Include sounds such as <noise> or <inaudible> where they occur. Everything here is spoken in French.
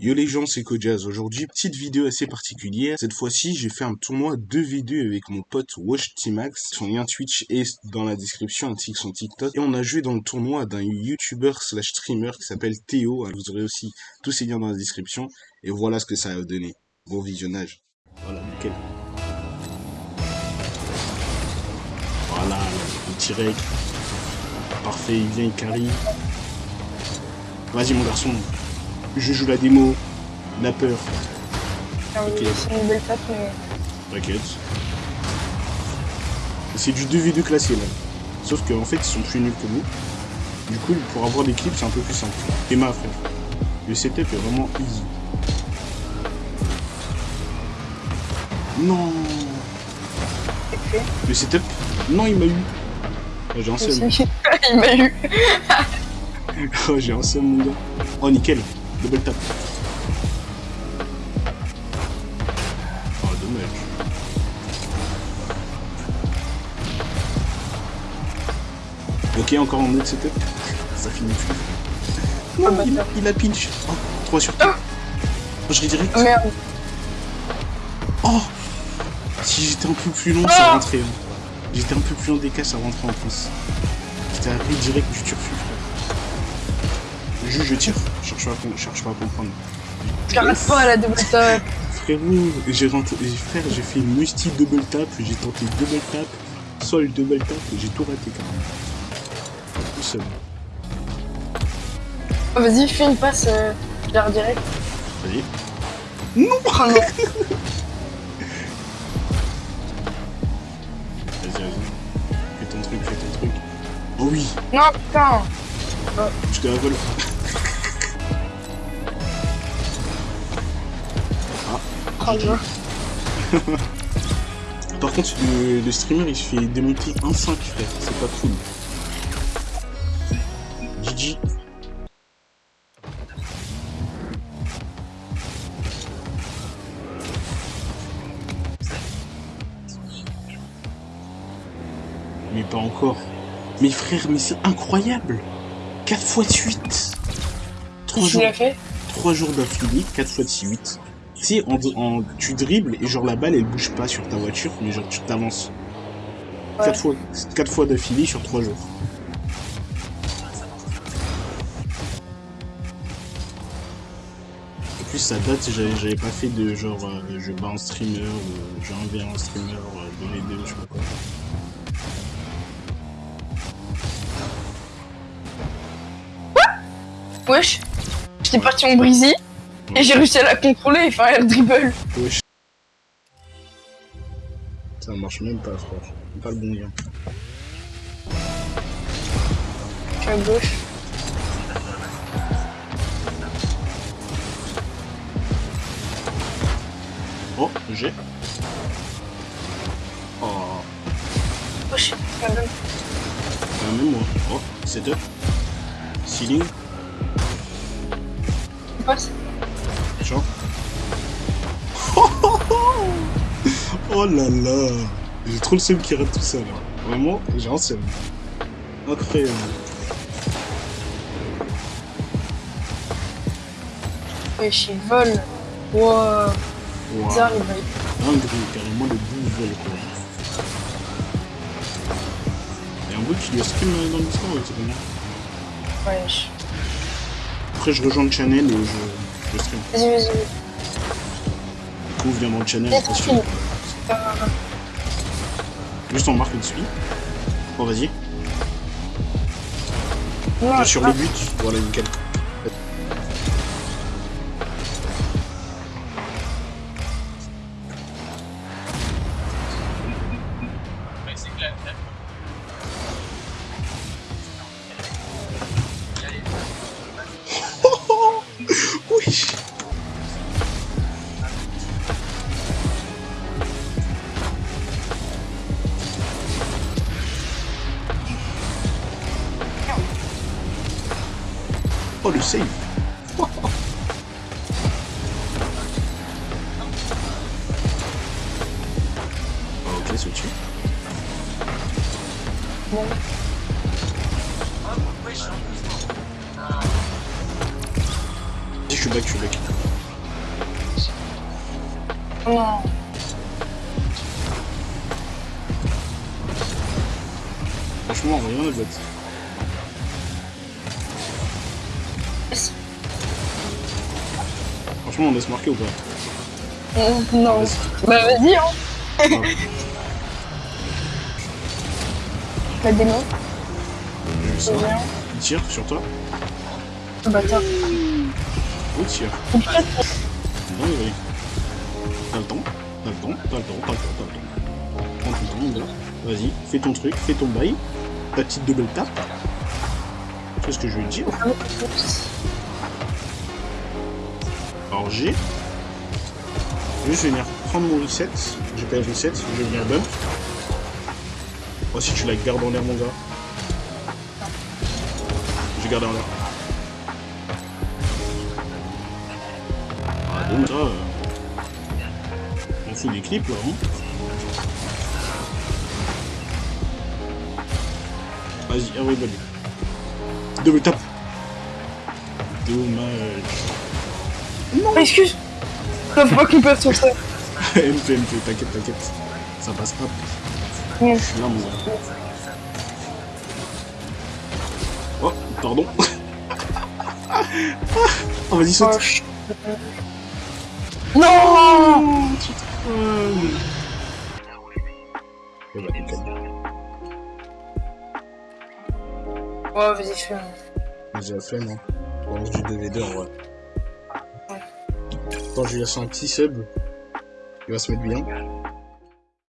Yo les gens, c'est Kojaz. Aujourd'hui, petite vidéo assez particulière. Cette fois-ci, j'ai fait un tournoi de vidéos avec mon pote Wash. Son lien Twitch est dans la description ainsi que son TikTok. Et on a joué dans le tournoi d'un YouTuber slash streamer qui s'appelle Théo. Vous aurez aussi tous ses liens dans la description. Et voilà ce que ça a donné. Bon visionnage. Voilà, nickel. Voilà, le petit reg. Parfait, il vient, il carry. Vas-y mon garçon, je joue la démo, la peur. Ah oui, c'est une belle mais... T'inquiète. C'est du 2v2 classé là. Sauf qu'en fait ils sont plus nuls que nous. Du coup pour avoir des clips c'est un peu plus simple. Et ma frère. Le setup est vraiment easy. Non. Le setup? Non il m'a eu Ah, J'ai un seum. Aussi. <laughs> Il m'a eu. <laughs> Oh, j'ai un seum mon gars. Oh nickel, double tap. Oh dommage. Ok, encore un autre setup. Ça finit plus. Non, Oh, il, a, bâtard. il a pinch. Oh, 3 sur 3. Je redirect. Oh, merde. Oh Si j'étais un peu plus long, ça rentrait. hein. J'étais un peu plus long des cas, ça rentrait en plus. J'étais à direct du turfu, frère. Juste, je tire. Cherche pas cherche pas à comprendre. J'arrête pas à la double tape. Frérot, j'ai rentré, frère, j'ai fait une multi double tap, j'ai tenté double tap, sol double tap, et j'ai tout raté quand même. Tout seul. Oh, Vas-y, fais une passe, euh, je la redirect. Vas-y. Oh non. <laughs> Vas-y, vas-y. Fais ton truc, fais ton truc. Oh oui, Non, putain. je te la vole. <laughs> Par contre, le, le streamer il se fait démonter 1-5, frère. C'est pas cool. GG. Mais pas encore. Mais frère, mais c'est incroyable 4 fois de suite 3 Tu jours, fait? 3 jours d'affilée, 4 fois de 8. En, en- tu dribbles et genre la balle elle bouge pas sur ta voiture, mais genre tu t'avances. Ouais. 4 fois, quatre fois d'affilée sur 3 jours. En plus, ça date, j'avais pas fait de genre euh, je bats un streamer ou je 1v un streamer, euh, 2v2, je sais pas quoi. Wesh. J'étais parti en brisy. Et j'ai réussi à la contrôler et faire un dribble. Wesh. Ça marche même pas, frère. Pas le bon lien. Je suis à gauche. Oh, j'ai. Oh, Wesh. quand même. quand même moi. Oh, setup. Ceiling. Une passe. Genre. <laughs> oh là là J'ai trop le seum qui rate tout ça là. Vraiment, j'ai un seum. Incroyable. Wesh, il vole. Wow. Wow. Bizarre, il vole. Dinguerie, carrément le bout vol quoi. Et un bout qui doit stream euh, dans le Discord, c'est comment Wesh. Après je rejoins le channel et je, je stream. Vas-y, vas-y. Du coup, viens dans le channel, attention. Juste on marque une suite. Bon vas-y. sur le but, voilà nickel. Le save <laughs> Ok, je suis que je suis non. Franchement, rien botte. Franchement, on laisse marquer ou pas Euh, Non. Bah vas-y, hein. Ah, La démo, bien. Il tire sur toi Bâtard. Où il tire Non, va T'as le temps T'as le temps T'as le temps T'as le temps T'as le temps Prends ton temps, mon gars. Vas-y, fais ton truc, fais ton bail. Ta petite double tape. Tu vois ce que je veux te dire Alors G. Je vais venir prendre mon reset. J'ai pas le reset, je vais venir bump. Oh si tu la gardes en l'air mon gars. Je garde en l'air. Ah donc ça. euh, On fout des clips là, hein. Vas-y, everybody. Double tap. Dommage. Excuse. Faut pas qu'on perde sur ça. <laughs> MP, MP, t'inquiète, t'inquiète. Ça passera. Mm. Je suis là, mon gars. Oh, pardon. <laughs> oh, vas-y, saute. Oh, ch- Non bah. Ouais, vas-y, fais. J'ai la flemme, hein. On lance du 2v2 en vrai. Je lui laisse un petit sub. Il va se mettre bien.